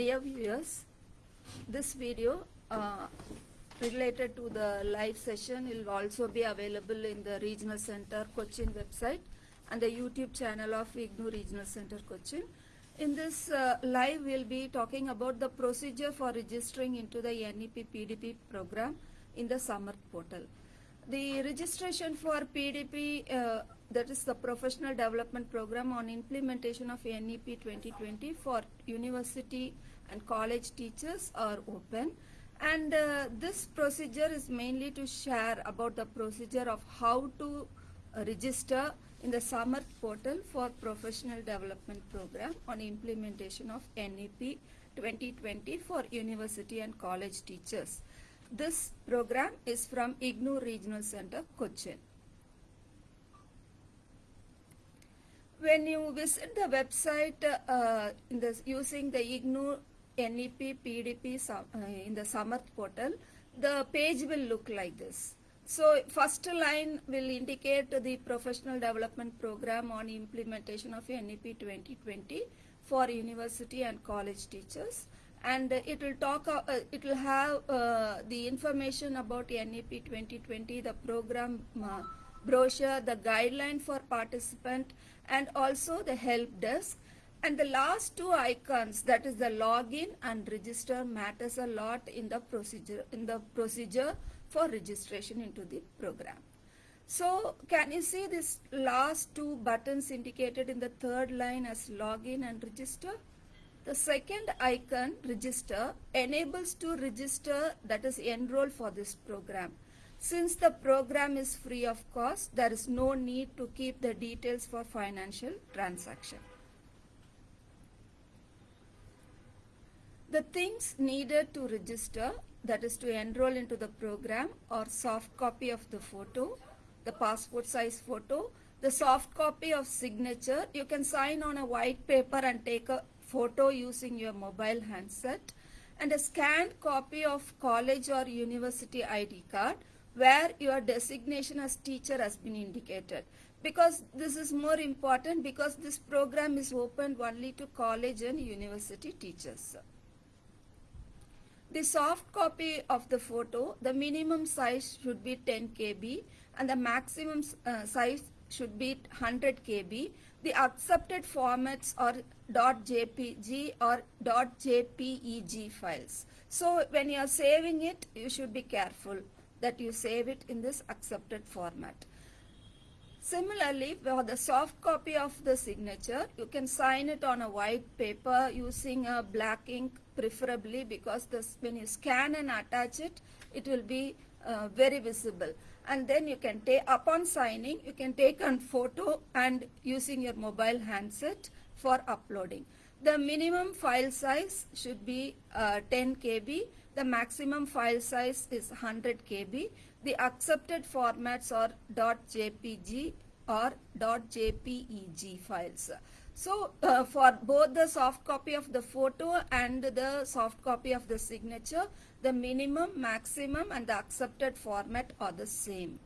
Dear viewers, this video uh, related to the live session will also be available in the Regional Center Cochin website and the YouTube channel of IGNOU Regional Center Cochin. In this uh, live, we'll be talking about the procedure for registering into the NEP PDP program in the Samarth portal. The registration for PDP, uh, that is the Professional Development Program on implementation of NEP 2020 for university and college teachers are open. And uh, this procedure is mainly to share about the procedure of how to uh, register in the Samarth portal for Professional Development Program on implementation of NEP 2020 for university and college teachers. This program is from IGNOU Regional Center, Cochin. When you visit the website uh, using the IGNOU NEP PDP uh, in the Samarth portal, the page will look like this. So first line will indicate the professional development program on implementation of NEP 2020 for university and college teachers and it will talk uh, it will have uh, the information about NEP 2020 the program uh, brochure the guideline for participant and also the help desk and the last two icons that is the login and register matters a lot in the procedure in the procedure for registration into the program. So can you see this last two buttons indicated in the third line as login and register? The second icon register enables to register that is enroll for this program. Since the program is free of cost there is no need to keep the details for financial transaction The things needed to register, that is to enroll into the program, or soft copy of the photo, the passport size photo, the soft copy of signature. You can sign on a white paper and take a photo using your mobile handset, and a scanned copy of college or university ID card where your designation as teacher has been indicated. Because this is more important because this program is open only to college and university teachers. The soft copy of the photo, the minimum size should be 10 kb and the maximum uh, size should be 100 kb. The accepted formats are .jpg or .jpeg files. So when you are saving it, you should be careful that you save it in this accepted format. Similarly, for the soft copy of the signature, you can sign it on a white paper using a black ink preferably because this, when you scan and attach it, it will be uh, very visible. And then you can take, upon signing, you can take a photo and using your mobile handset for uploading. The minimum file size should be uh, 10 KB. The maximum file size is 100 KB. The accepted formats are .jpg or .jpeg files. So uh, for both the soft copy of the photo and the soft copy of the signature, the minimum, maximum and the accepted format are the same.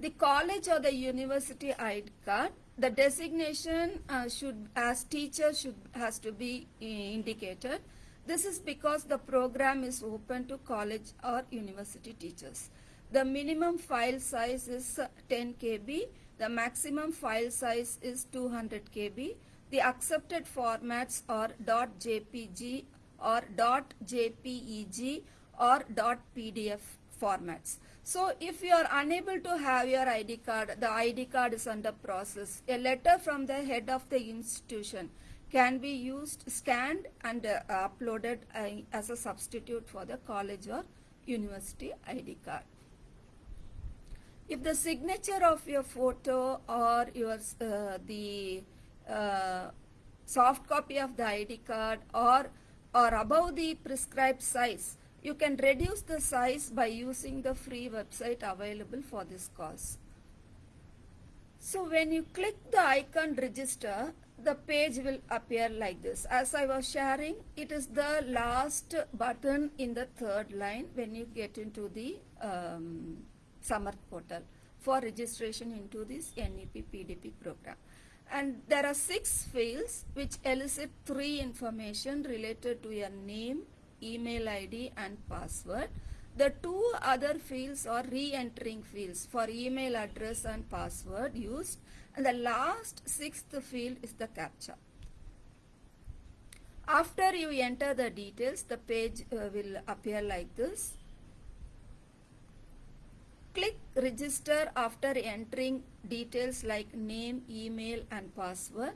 The college or the university ID card, the designation uh, should as teacher should has to be uh, indicated. This is because the program is open to college or university teachers. The minimum file size is 10 KB. The maximum file size is 200 KB. The accepted formats are .jpg or .jpeg or .pdf formats. So if you are unable to have your ID card, the ID card is under process. A letter from the head of the institution can be used, scanned and uh, uploaded uh, as a substitute for the college or university ID card. If the signature of your photo or your uh, the uh, soft copy of the ID card or or above the prescribed size, you can reduce the size by using the free website available for this course. So when you click the icon register, the page will appear like this. As I was sharing, it is the last button in the third line when you get into the um, Samarth portal for registration into this NEP PDP program. And there are six fields which elicit three information related to your name, email ID and password. The two other fields are re-entering fields for email address and password used and the last sixth field is the captcha. After you enter the details, the page uh, will appear like this. Click register after entering details like name, email and password.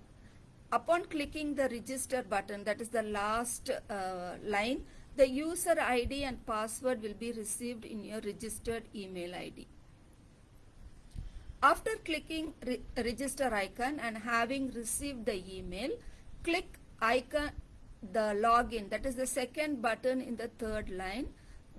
Upon clicking the register button, that is the last uh, line, the user ID and password will be received in your registered email ID. After clicking re register icon and having received the email, click icon the login. That is the second button in the third line.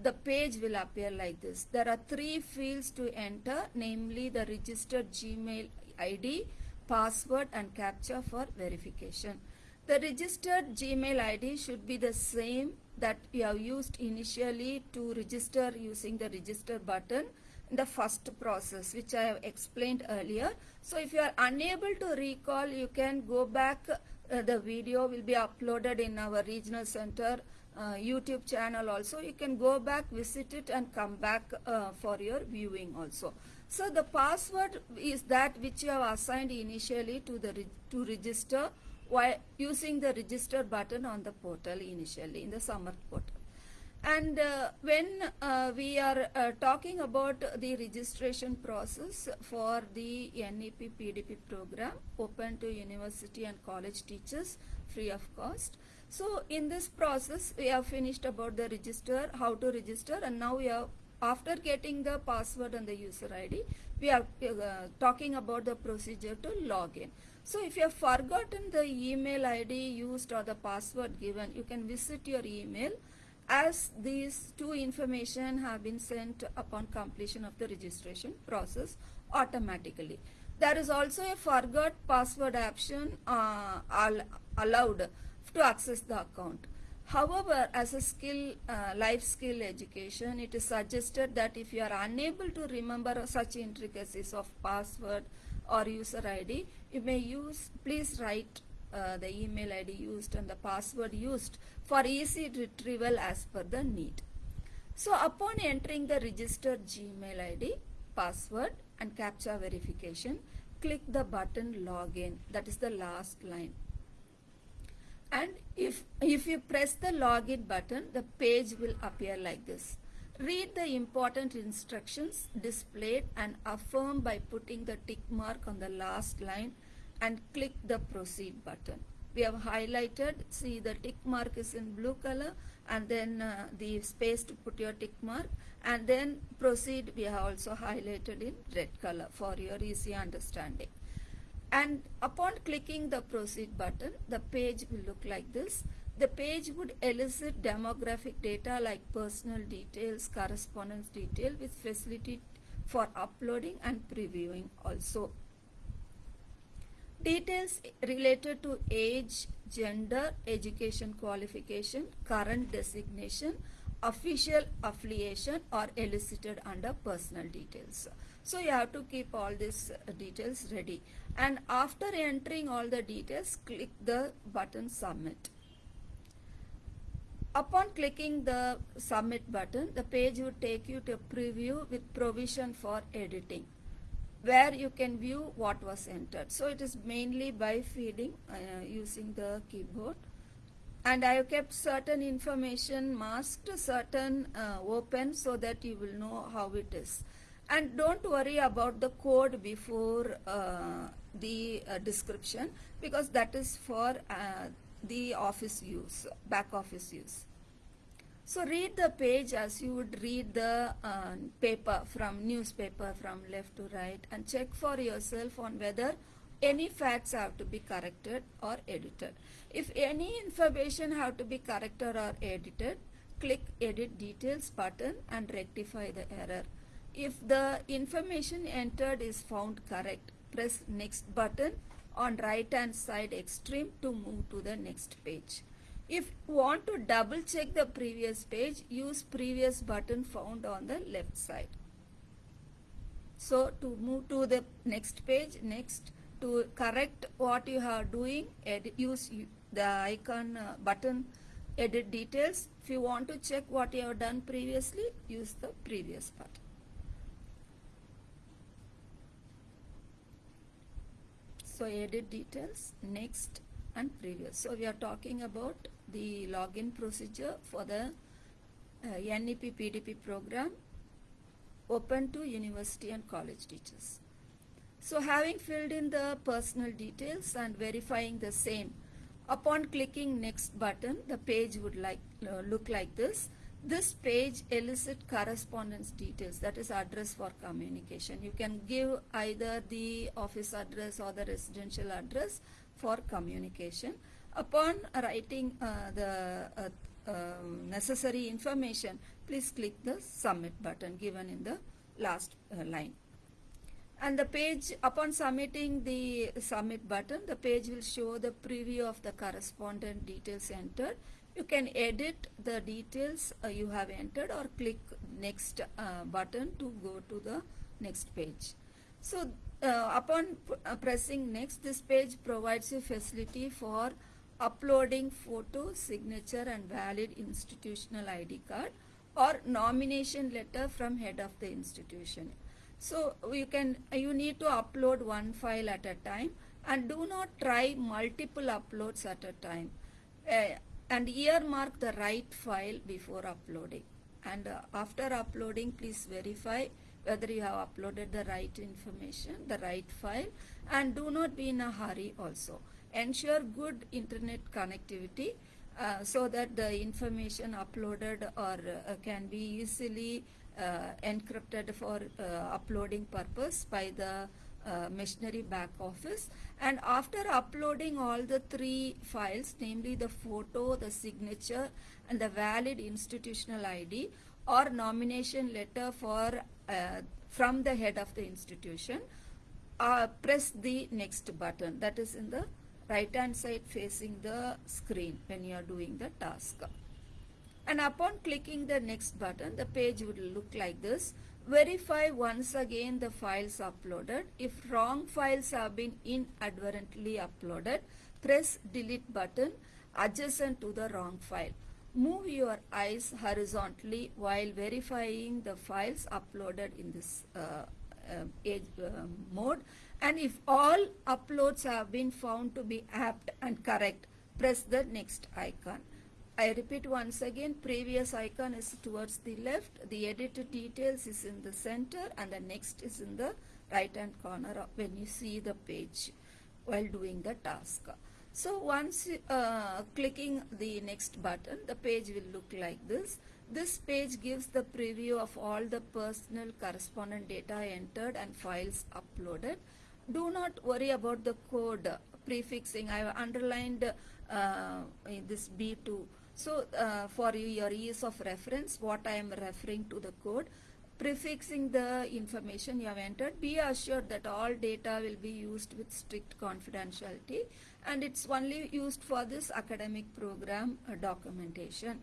The page will appear like this. There are three fields to enter namely the registered gmail id password and captcha for verification. The registered gmail id should be the same that you have used initially to register using the register button the first process which I have explained earlier. So if you are unable to recall you can go back uh, the video will be uploaded in our regional center uh, YouTube channel also. You can go back, visit it and come back uh, for your viewing also. So the password is that which you have assigned initially to the to register while using the register button on the portal initially in the Samarth portal. And uh, when uh, we are uh, talking about the registration process for the NEP PDP program open to university and college teachers free of cost. So in this process we have finished about the register, how to register and now we have after getting the password and the user ID we are uh, talking about the procedure to log in. So if you have forgotten the email ID used or the password given you can visit your email as these two information have been sent upon completion of the registration process automatically. There is also a forgot password option uh, al allowed to access the account. However, as a skill, uh, life skill education, it is suggested that if you are unable to remember such intricacies of password or user ID, you may use, please write uh, the email ID used and the password used for easy retrieval as per the need. So upon entering the registered Gmail ID, password and captcha verification, click the button login that is the last line. And if, if you press the login button, the page will appear like this. Read the important instructions displayed and affirm by putting the tick mark on the last line and click the proceed button. We have highlighted, see the tick mark is in blue color and then uh, the space to put your tick mark and then proceed we have also highlighted in red color for your easy understanding. And upon clicking the proceed button, the page will look like this. The page would elicit demographic data like personal details, correspondence detail with facility for uploading and previewing also. Details related to age, gender, education qualification, current designation, official affiliation are elicited under personal details. So you have to keep all these uh, details ready. And after entering all the details, click the button submit. Upon clicking the submit button, the page will take you to a preview with provision for editing where you can view what was entered. So it is mainly by feeding uh, using the keyboard and I have kept certain information masked, certain uh, open so that you will know how it is. And don't worry about the code before uh, the uh, description because that is for uh, the office use, back office use. So read the page as you would read the uh, paper from newspaper from left to right and check for yourself on whether any facts have to be corrected or edited. If any information have to be corrected or edited, click edit details button and rectify the error. If the information entered is found correct, press next button on right hand side extreme to move to the next page. If you want to double check the previous page, use previous button found on the left side. So to move to the next page, next to correct what you are doing, edit, use the icon uh, button edit details. If you want to check what you have done previously, use the previous button. So edit details, next and previous. So we are talking about the login procedure for the uh, NEP PDP program open to university and college teachers. So having filled in the personal details and verifying the same, upon clicking next button, the page would like uh, look like this. This page elicit correspondence details, that is address for communication. You can give either the office address or the residential address for communication. Upon writing uh, the uh, um, necessary information, please click the submit button given in the last uh, line. And the page, upon submitting the submit button, the page will show the preview of the correspondent details entered. You can edit the details uh, you have entered or click next uh, button to go to the next page. So uh, upon pressing next, this page provides you facility for uploading photo, signature and valid institutional ID card or nomination letter from head of the institution. So you can you need to upload one file at a time and do not try multiple uploads at a time. Uh, and earmark the right file before uploading. And uh, after uploading, please verify whether you have uploaded the right information, the right file, and do not be in a hurry also. Ensure good internet connectivity uh, so that the information uploaded or uh, can be easily uh, encrypted for uh, uploading purpose by the uh, machinery back office. And after uploading all the three files namely the photo the signature and the valid institutional id or nomination letter for uh, from the head of the institution press the next button. That is in the right hand side facing the screen when you are doing the task. And upon clicking the next button the page would look like this. Verify once again the files uploaded. If wrong files have been inadvertently uploaded press delete button adjacent to the wrong file. Move your eyes horizontally while verifying the files uploaded in this uh, uh, age, uh, mode and if all uploads have been found to be apt and correct press the next icon I repeat once again, previous icon is towards the left, the edited details is in the center and the next is in the right hand corner of when you see the page while doing the task. So once uh, clicking the next button, the page will look like this. This page gives the preview of all the personal correspondent data entered and files uploaded. Do not worry about the code prefixing. I have underlined uh, this B2. So uh, for you, your ease of reference, what I am referring to the code, prefixing the information you have entered, be assured that all data will be used with strict confidentiality and it's only used for this academic program uh, documentation.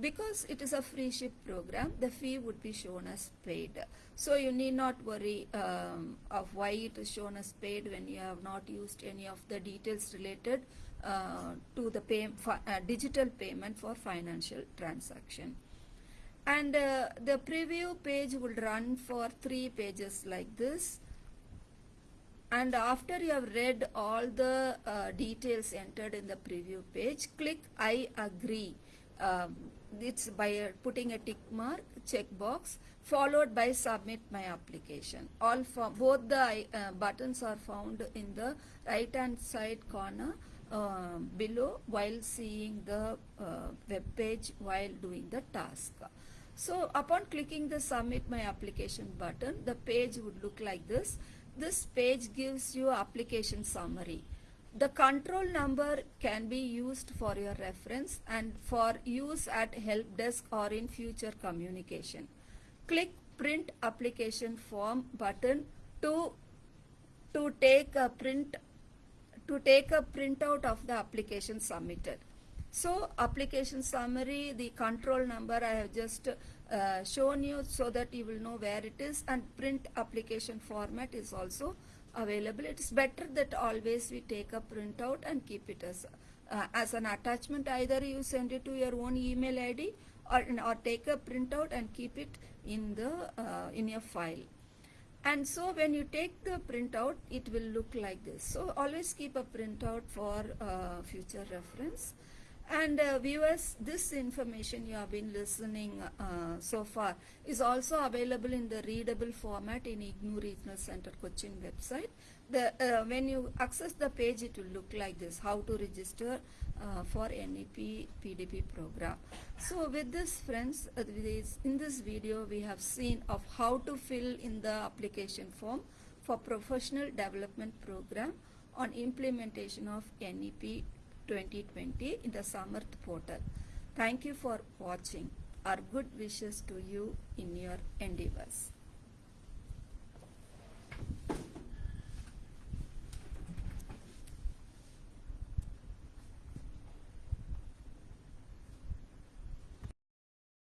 Because it is a free ship program, the fee would be shown as paid. So you need not worry um, of why it is shown as paid when you have not used any of the details related uh, to the pay, uh, digital payment for financial transaction. And uh, the preview page will run for three pages like this. And after you have read all the uh, details entered in the preview page, click I agree. Um, it's by uh, putting a tick mark, checkbox, followed by submit my application. All for both the uh, buttons are found in the right hand side corner uh, below while seeing the uh, web page while doing the task. So upon clicking the submit my application button, the page would look like this. This page gives you application summary. The control number can be used for your reference and for use at help desk or in future communication. Click print application form button to to take a print to take a printout of the application submitted. So application summary, the control number I have just uh, shown you so that you will know where it is and print application format is also available. It's better that always we take a printout and keep it as, uh, as an attachment. Either you send it to your own email ID or, or take a printout and keep it in the uh, in your file and so when you take the printout it will look like this so always keep a printout for uh, future reference and uh, viewers this information you have been listening uh, so far is also available in the readable format in IGNOU Regional Center Cochin website. The uh, when you access the page it will look like this how to register uh, for NEP PDP program. So with this friends uh, this, in this video we have seen of how to fill in the application form for professional development program on implementation of NEP 2020 in the Samarth portal. Thank you for watching. Our good wishes to you in your endeavors